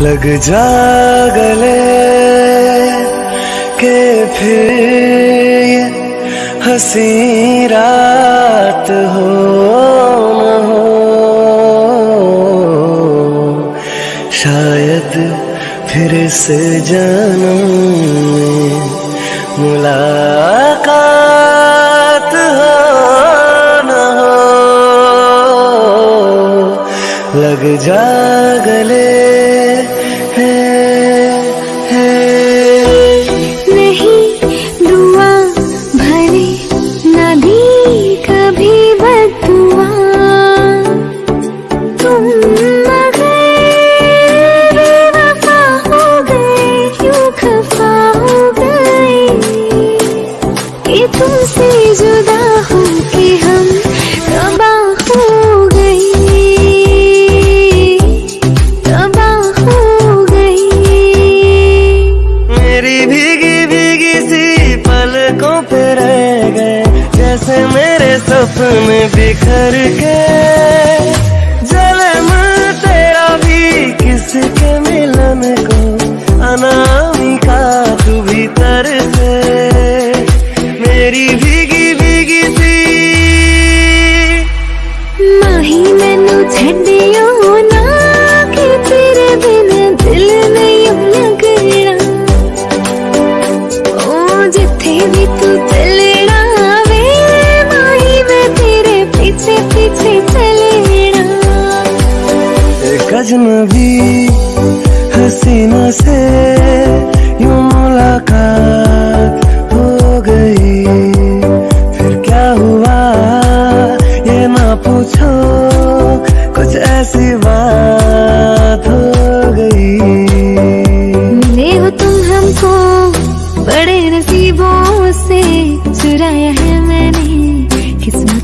लग जा गले के फिर हसी रात हो न हो। शायद फिर से जन्म मुलाकात हो न हो। लग जा गले भीगी भीगी सी पलकों पे रह गए, जैसे मेरे सपने बिखर गए। जलम तेरा भी किसके मिलन को अनामिका तू भीतर तर मेरी भी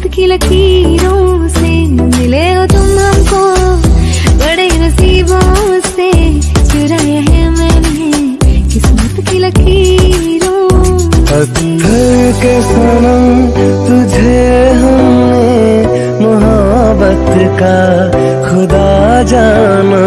वक्त की लकीरों से मिले हो तुम हमको। बड़े नसीबों से चुराए हैं मैंने किस्मत की लकीरों पत्थर के सनम तुझे हमने, मोहब्बत का खुदा जाना।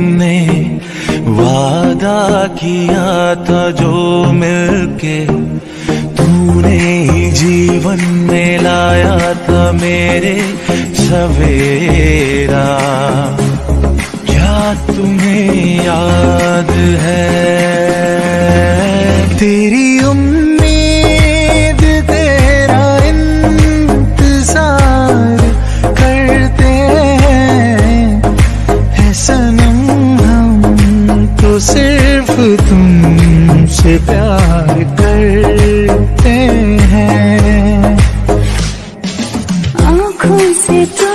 तुमने वादा किया था जो मिलके। तूने ही जीवन में लाया था मेरे सवेरा। क्या तुम्हें याद है? तेरी तुमसे प्यार करते हैं। आँखों से तो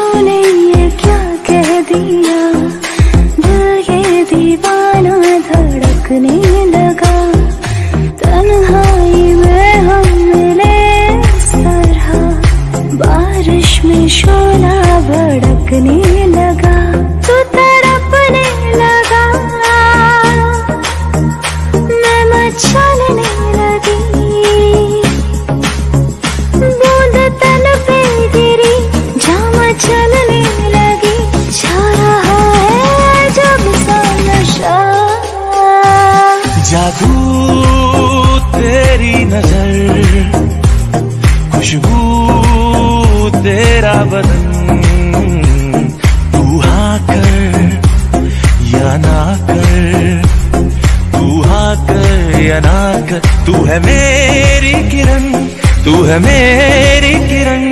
मेरी किरण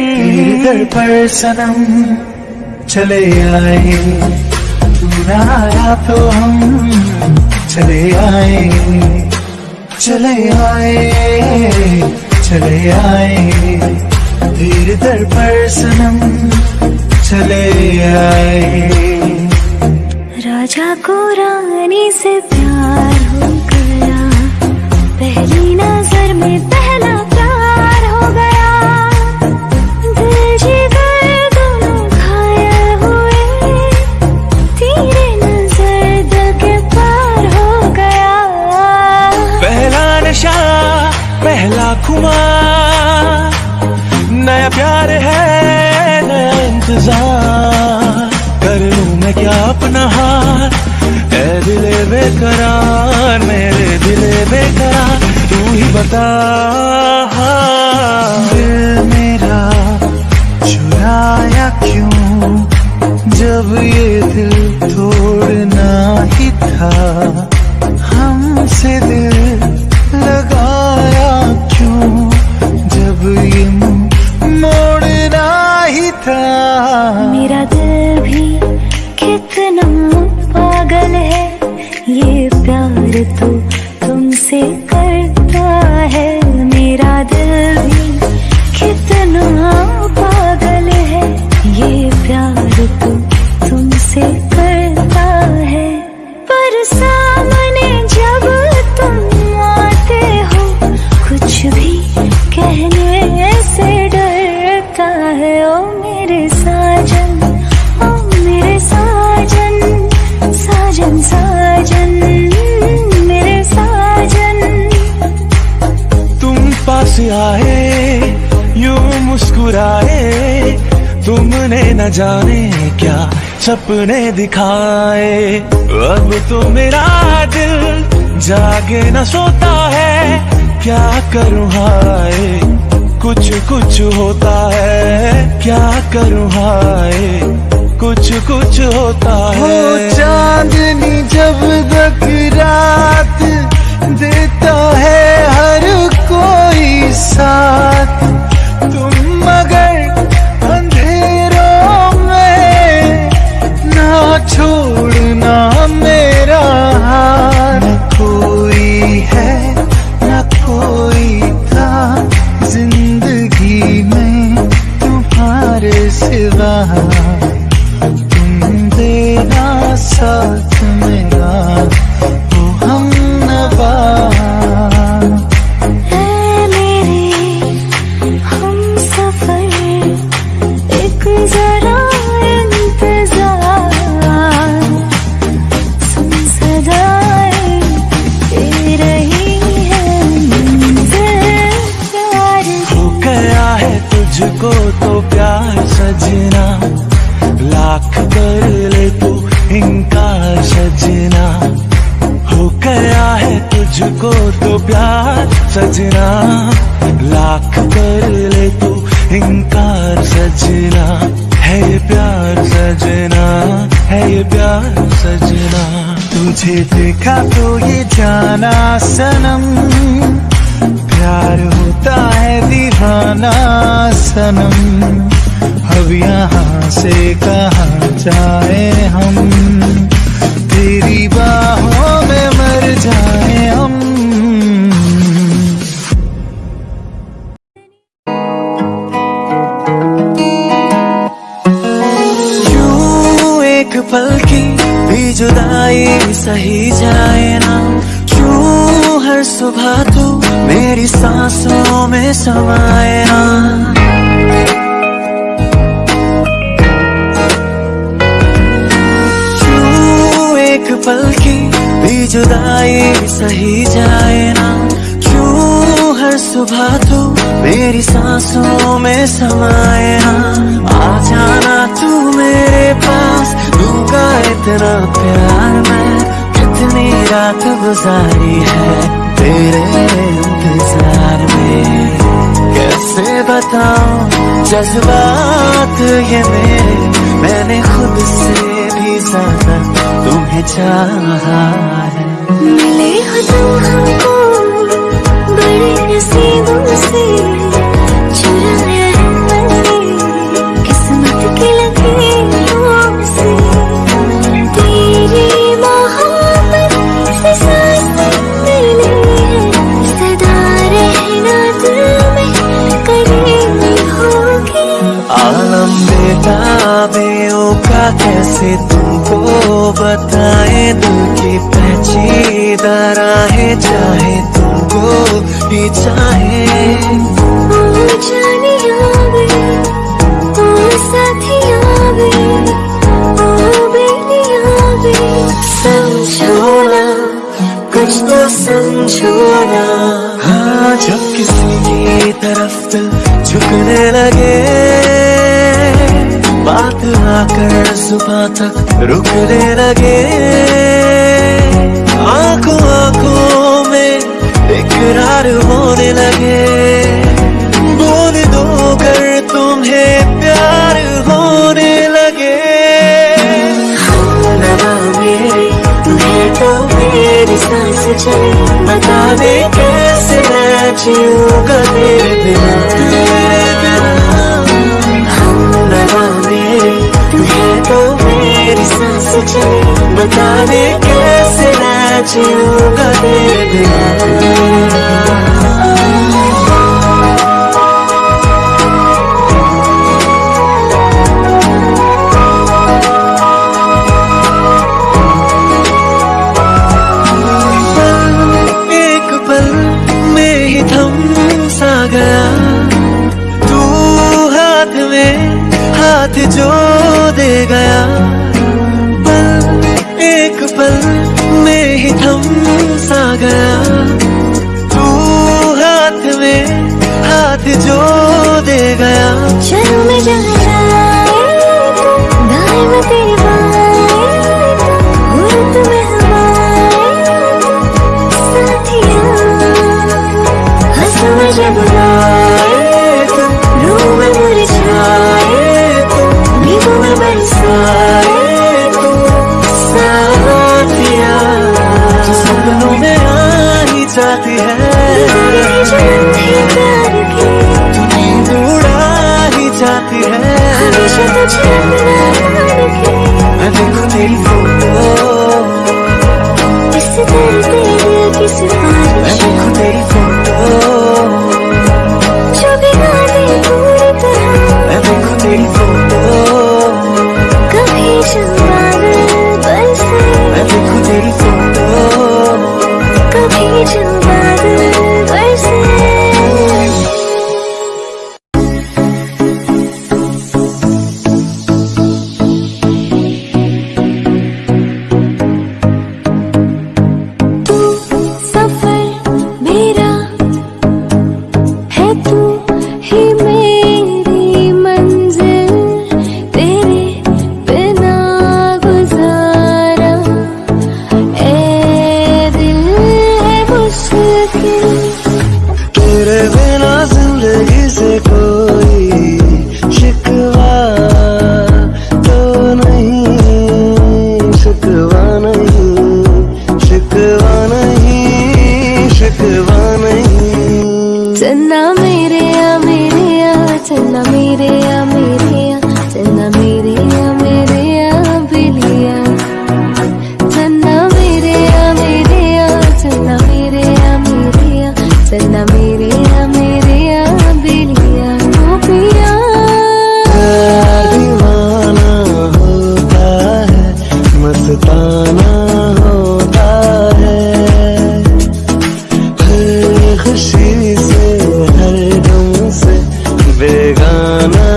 दर पर सनम चले आए। तू ना आया तो हम चले आए। चले आए चले आए। तेरे दर पर सनम चले आए। राजा को रानी से प्यार हो गया। पहली नज़र में पहला ही। दिल मेरा चुराया क्यों? जब ये कुछ भी कहने से डरता है। ओ मेरे साजन, ओ मेरे साजन साजन साजन, मेरे साजन। तुम पास आए, यूँ मुस्कुराए, तुमने न जाने क्या सपने दिखाए। अब तो मेरा दिल जागे न सोता है क्या करूँ हाय? कुछ कुछ होता है। क्या करूँ हाय? कुछ कुछ होता हो। चांदनी जब तक रात देता है हर कोई साथ। तुम मगर अंधेरों में ना छोड़ना कोई तो प्यार सजना, लाख कर ले तू इनकार सजना। हो गया है तुझको तो प्यार सजना, लाख कर ले तू इनकार सजना। है ये प्यार सजना, है ये प्यार सजना। तुझे देखा तो ये जाना सनम। प्यार होता है दीवाना सनम। अब यहाँ से कहाँ जाए हम? तेरी बाहों में मर जाए हम। क्यों एक पल की भी जुदाई सही ना क्यों एक पल की भी जुदाई सही जाए ना? क्यों हर सुबह तू मेरी सांसों में समाए ना? आ जाना तू मेरे पास, दूँगा इतना प्यार मैं। कितनी रात गुजारी है तेरे इंतज़ार में? कैसे बताओ जज्बात ये मेरे। मैंने खुद से भी ज़्यादा तुम्हें चाहा है। मिले हो तुम हमको से तुमको बताए दिल की पहची दरा है चाहे तुमको भी चाहे। समझो ना तो हाँ जब किसी की तरफ़ झुकने लगे आकर सुबह तक रुकने लगे। आँखों आँखों में इकरार होने लगे। बोल दो कर तुम्हें प्यार होने लगे। हाँ, तो मेरी सांस चले बता दे कैसे मैं जीऊँगा? बताने बता दे कैसे मैं तेरे बिना चन्ना मेरे आ मेरे आ चन्ना मेरे आ मेरे। बेगाना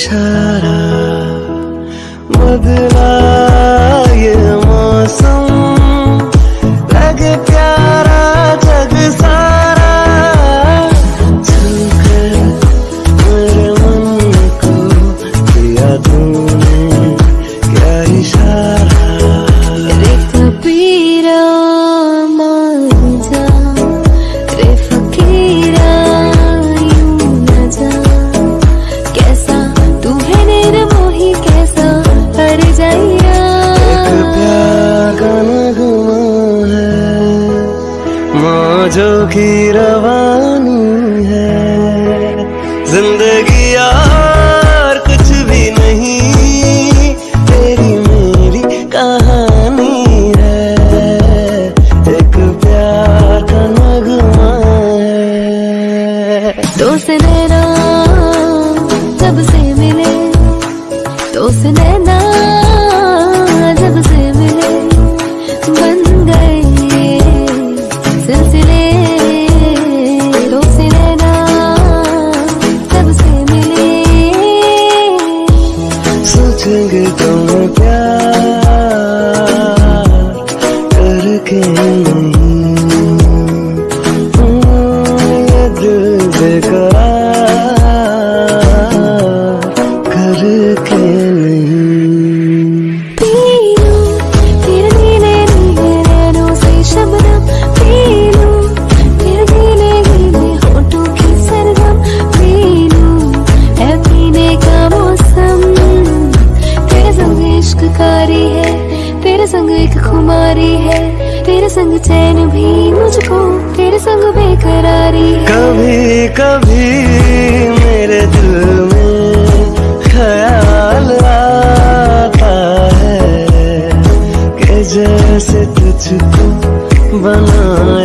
इशारा बदला जोगी रवा संग चैन भी मुझको तेरे संग बेकरारी कभी कभी मेरे दिल में ख्याल आता है कि जैसे तुझको बना